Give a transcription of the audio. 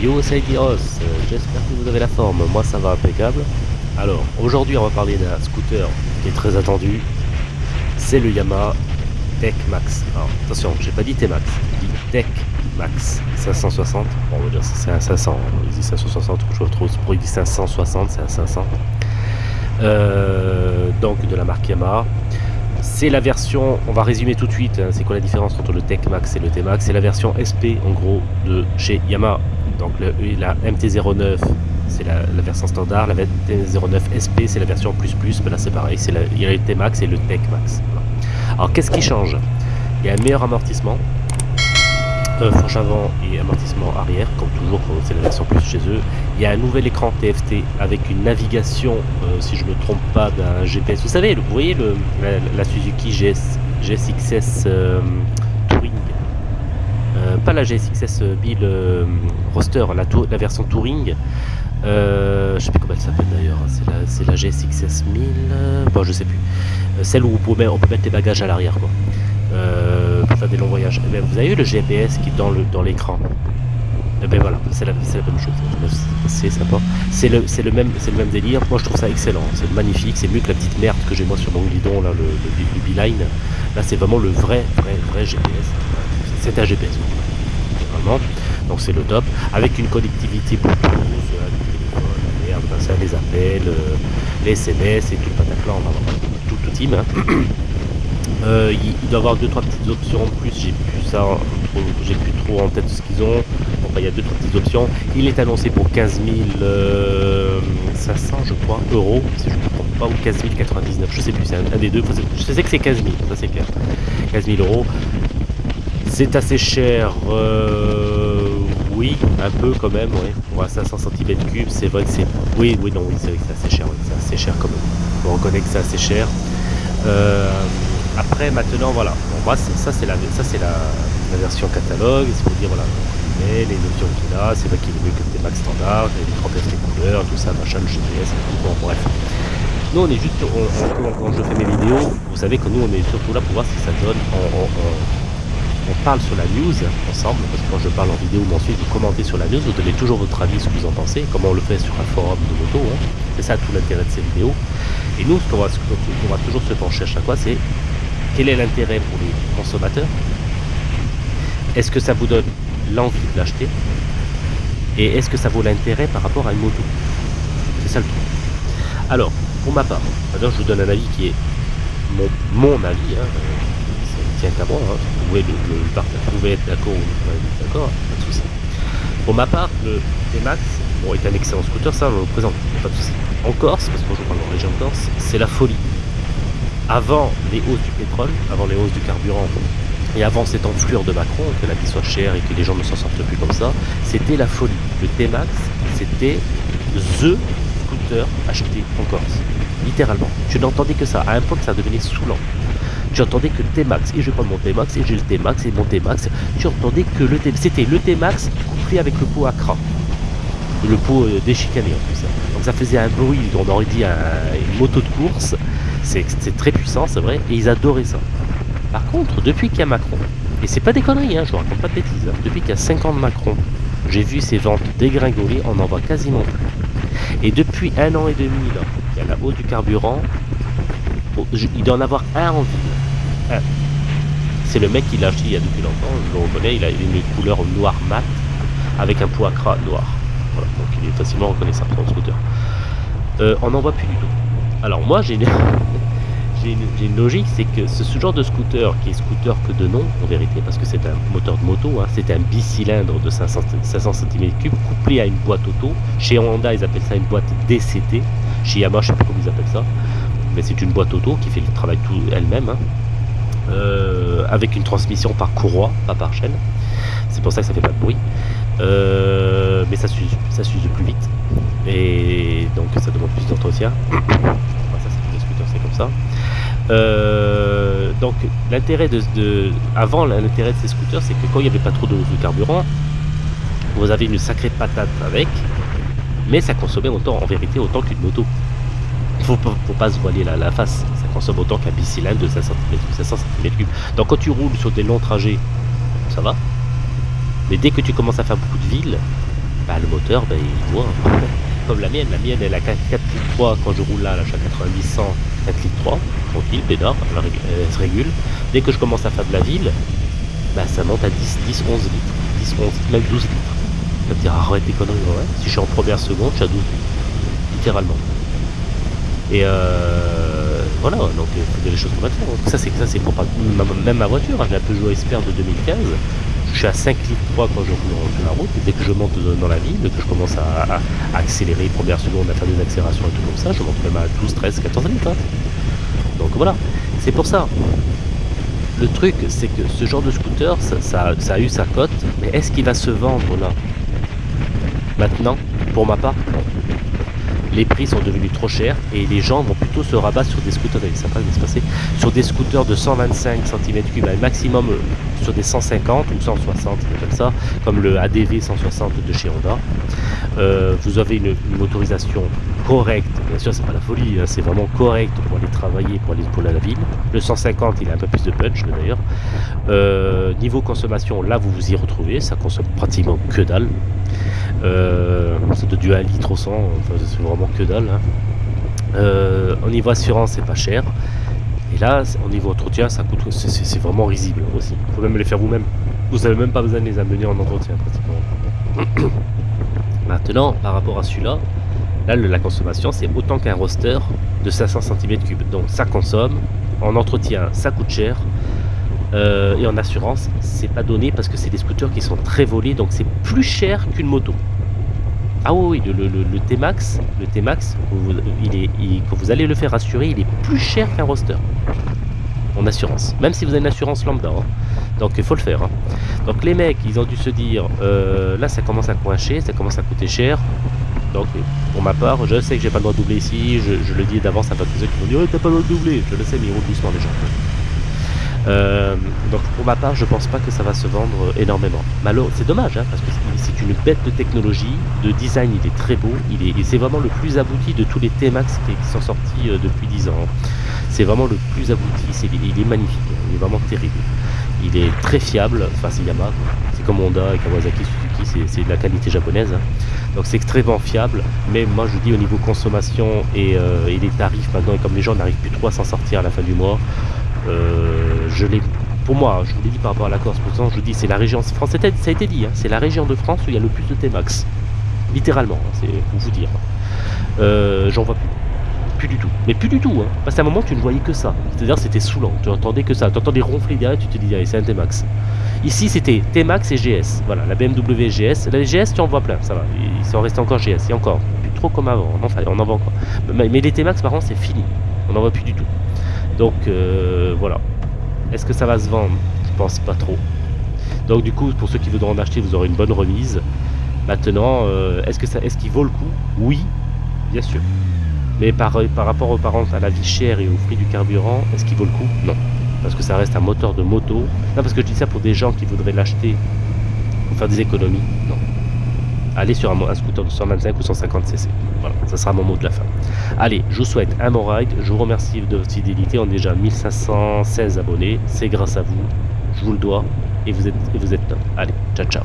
Yo c'est Diros, j'espère que vous avez la forme, moi ça va impeccable. Alors aujourd'hui on va parler d'un scooter qui est très attendu, c'est le Yamaha Tech Max. Alors attention, j'ai pas dit T-Max, j'ai dit Tech Max 560. Bon on va dire c'est un 500, il dit 560, je retrouve pour il dit 560, c'est un 500. Euh, donc de la marque Yamaha. C'est la version, on va résumer tout de suite, hein, c'est quoi la différence entre le Tech Max et le T-Max C'est la version SP en gros de chez Yamaha. Donc le, la MT-09 c'est la, version standard, la MT-09 SP c'est la version plus plus, mais là c'est pareil, c'est il y T-Max et le Tech Max. Alors qu'est-ce qui change? Il y a un meilleur amortissement, fourche avant et amortissement arrière, comme toujours c'est la version plus chez eux. Il y a un nouvel écran TFT avec une navigation, euh, si je ne me trompe pas, d'un GPS. Vous savez, vous voyez la, Suzuki GS, GSXS euh, Touring? Pas la GSXS Bill Roster, la, la, version Touring. je sais plus comment elle s'appelle d'ailleurs, c'est la, GSXS 1000, bon je sais plus. celle où on peut mettre les bagages à l'arrière. Euh, pour faire des longs voyages. Eh vous avez vu le GPS qui est dans l'écran? Eh ben voilà, c'est la, la, même chose. C'est sympa. C'est le, même, le même délire. Moi je trouve ça excellent. C'est magnifique. C'est mieux que la petite merde que j'ai moi sur mon guidon, là, le, le, Beeline. Là c'est vraiment le vrai, vrai, vrai GPS. C'est un GPS. Vraiment. Donc c'est le top. Avec une connectivité Bluetooth, euh, merde, ça, les appels, euh, les SMS et tout le pataclan. Tout, tout team. Hein. Euh, il, doit avoir deux trois petites options en plus, j'ai plus ça, j'ai plus trop en tête ce qu'ils ont. Enfin, il y a deux trois petites options. Il est annoncé pour 15 500 euh, je crois, euros, je ne me trompe pas, ou 15 099, je sais plus, c'est un, des deux. Je sais que c'est 15 000, ça c'est clair. 15 000 euros. C'est assez cher, euh, oui, un peu quand même, oui. Pour 500 cm3, c'est vrai que c'est. Oui, oui, non, oui, c'est vrai que c'est assez cher, c'est assez cher quand même. On reconnaît que c'est assez cher. Euh, après, maintenant, voilà. Moi, ça, c'est la, la, version catalogue. C'est pour dire, voilà, les options qu'il a, c'est pas qu'il est mieux que des max standard, les 30 les couleurs, tout ça, machin, le GPS, bon, bref. Nous, on est juste, quand, je fais mes vidéos, vous savez que nous, on est surtout là pour voir ce que ça donne. On, parle sur la news ensemble, parce que quand je parle en vidéo ou ensuite vous commentez sur la news, vous donnez toujours votre avis, ce que vous en pensez, comment on le fait sur un forum de moto. Hein. C'est ça tout l'intérêt de ces vidéos. Et nous, ce qu'on va, va, toujours se pencher à chaque fois, c'est quel est l'intérêt pour les consommateurs? Est-ce que ça vous donne l'envie de l'acheter? Et est-ce que ça vaut l'intérêt par rapport à une moto? C'est ça le truc. Alors, pour ma part, je vous donne un avis qui est mon, avis, hein, tient qu'à moi, hein. vous, pouvez le, pouvez être d'accord ou pas d'accord, pas de souci. Pour ma part, le T-Max bon, est un excellent scooter, ça on le présente, pas de souci. En Corse, parce que je parle en région Corse, c'est la folie avant les hausses du pétrole, avant les hausses du carburant, et avant cette enflure de Macron, que la vie soit chère et que les gens ne s'en sortent plus comme ça, c'était la folie. Le T-Max, c'était THE scooter acheté en Corse. Littéralement. Tu n'entendais que ça, à un point que ça devenait saoulant. Tu entendais que T-Max, et je prends mon T-Max, et j'ai le T-Max, et mon T-Max. Tu entendais que le T c'était le T-Max couplé avec le pot à cran. Le pot euh, déchicané en plus. Donc ça faisait un bruit, on aurait dit une moto de course. C'est très puissant, c'est vrai, et ils adoraient ça. Par contre, depuis qu'il y a Macron, et c'est pas des conneries, hein, je vous raconte pas de bêtises, hein, depuis qu'il y a 5 ans de Macron, j'ai vu ces ventes dégringoler, on en voit quasiment plus. Et depuis un an et demi, il y a la hausse du carburant, oh, il doit en avoir un en ville. C'est le mec qui l'a acheté il y a depuis longtemps, je le reconnais, il a une couleur noir mat, avec un poids noir. Donc il est facilement reconnaissable le scooter. Euh, on n'en voit plus du tout. Alors moi j'ai une... logique, c'est que ce, genre de scooter, qui est scooter que de nom en vérité, parce que c'est un moteur de moto, hein, c'est un bicylindre de 500, 500 cm3 couplé à une boîte auto. Chez Honda ils appellent ça une boîte DCT, chez Yamaha je sais pas comment ils appellent ça, mais c'est une boîte auto qui fait le travail tout elle-même, hein. Euh, avec une transmission par courroie, pas par chaîne. C'est pour ça que ça fait pas de bruit. Euh, mais ça s'use plus vite. Et donc ça demande plus d'entretien. Ça c'est des scooters c'est comme ça. Euh, donc l'intérêt de, avant l'intérêt de ces scooters c'est que quand il n'y avait pas trop de, carburant vous avez une sacrée patate avec mais ça consommait autant en vérité autant qu'une moto. Faut, faut pas se voiler la, face consomme autant qu'un bicylindre de 500 cm3 donc quand tu roules sur des longs trajets ça va mais dès que tu commences à faire beaucoup de villes, bah, le moteur, bah, il voit. Comme la mienne, la mienne elle a 4, 4 litres 3 quand je roule là, là je suis à 90 100, 4 litres 3, tranquille, pédard, elle, elle, se régule. Dès que je commence à faire de la ville, bah, ça monte à 10, 10, 11 litres, 10, 11, même 12 litres. Ça me dire arrête tes conneries, ouais. Si je suis en première seconde, je suis à 12 litres, littéralement. Et euh, voilà, donc il faut des choses qu'on va faire. Ça c'est ça c'est même ma voiture, hein, j'ai la Peugeot Expert de 2015 je suis à 5 litres 3 quand je roule sur la route, dès que je monte dans la ville, que je commence à, accélérer, première seconde, à faire des accélérations et tout comme ça, je monte même à 12, 13, 14 litres. Hein. Donc voilà, c'est pour ça. Le truc, c'est que ce genre de scooter, ça, a eu sa cote, mais est-ce qu'il va se vendre là? Maintenant, pour ma part, les prix sont devenus trop chers et les gens vont plutôt se rabattre sur des scooters, sur des scooters de 125 cm3 un maximum euh, sur des 150 ou 160 comme ça, comme le ADV 160 de chez Honda. Euh, vous avez une, motorisation correcte, bien sûr c'est pas la folie, hein, c'est vraiment correct pour aller travailler, pour aller pour la ville. Le 150 il a un peu plus de punch d'ailleurs. Euh, niveau consommation, là vous vous y retrouvez, ça consomme pratiquement que dalle. C'est de du 1 litre au 100, c'est vraiment que dalle. Hein. Euh, au niveau assurance, c'est pas cher. Et là, au niveau entretien, ça coûte, c'est vraiment risible aussi. Il faut même les faire vous-même. Vous n'avez même pas besoin de les amener en entretien pratiquement. Maintenant, par rapport à celui-là, là, la consommation, c'est autant qu'un roster de 500 cm3. Donc ça consomme. En entretien, ça coûte cher. Euh, et en assurance, c'est pas donné parce que c'est des scooters qui sont très volés, donc c'est plus cher qu'une moto. Ah oui, le, le, T-Max, le T-Max, quand vous allez le faire assurer, il est plus cher qu'un roster en assurance. Même si vous avez une assurance lambda. Hein. Donc il faut le faire. Hein. Donc les mecs, ils ont dû se dire, euh, là ça commence à coincher, ça commence à coûter cher. Donc pour ma part, je sais que j'ai pas le droit de doubler ici, je, le dis d'avance à tous ceux qui vont dire, oh, t'as pas le droit de doubler. Je le sais, mais ils roulent doucement les gens. Euh, donc pour ma part, je pense pas que ça va se vendre énormément. Malo, c'est dommage, hein, parce que c'est une bête de technologie, de design, il est très beau, il est, c'est vraiment le plus abouti de tous les T-Max qui, sont sortis euh, depuis 10 ans. C'est vraiment le plus abouti, il est magnifique, il est vraiment terrible. Il est très fiable, enfin c'est Yamaha, c'est comme Honda et Kawasaki, Suzuki, c'est de la qualité japonaise. Hein. Donc c'est extrêmement fiable, mais moi je dis au niveau consommation et, euh, les tarifs maintenant, et comme les gens n'arrivent plus trop à s'en sortir à la fin du mois, euh, je pour moi, je vous l'ai dit par rapport à la Corse, pourtant je vous dis c'est la région France, ça a été dit, hein, c'est la région de France où il y a le plus de T-Max. Littéralement, hein, c'est pour vous dire. Euh, j'en vois plus. Plus du tout. Mais plus du tout. Hein. Parce qu'à un moment, tu ne voyais que ça. C'est-à-dire, c'était saoulant. Tu entendais que ça. Tu entendais ronfler derrière, tu te dis, c'est un T-Max. Ici, c'était T-Max et GS. Voilà, la BMW GS. La GS, tu en vois plein, ça va. Ils sont restés encore GS. Et encore. Plus trop comme avant. Enfin, on en voit encore. Mais les T-Max, par contre, c'est fini. On n'en voit plus du tout. Donc euh, voilà. Est-ce que ça va se vendre? Je pense pas trop. Donc du coup, pour ceux qui voudront en acheter, vous aurez une bonne remise. Maintenant, euh, est-ce que ça, est-ce qu'il vaut le coup? Oui, bien sûr. Mais par, par rapport aux parents à la vie chère et au prix du carburant, est-ce qu'il vaut le coup? Non. Parce que ça reste un moteur de moto. Non, parce que je dis ça pour des gens qui voudraient l'acheter pour faire des économies. Non allez sur un, scooter de 125 ou 150 cc. Voilà, ça sera mon mot de la fin. Allez, je vous souhaite un bon ride. Je vous remercie de votre fidélité. On est déjà 1516 abonnés. C'est grâce à vous. Je vous le dois. Et vous êtes, et vous êtes top. Allez, ciao, ciao.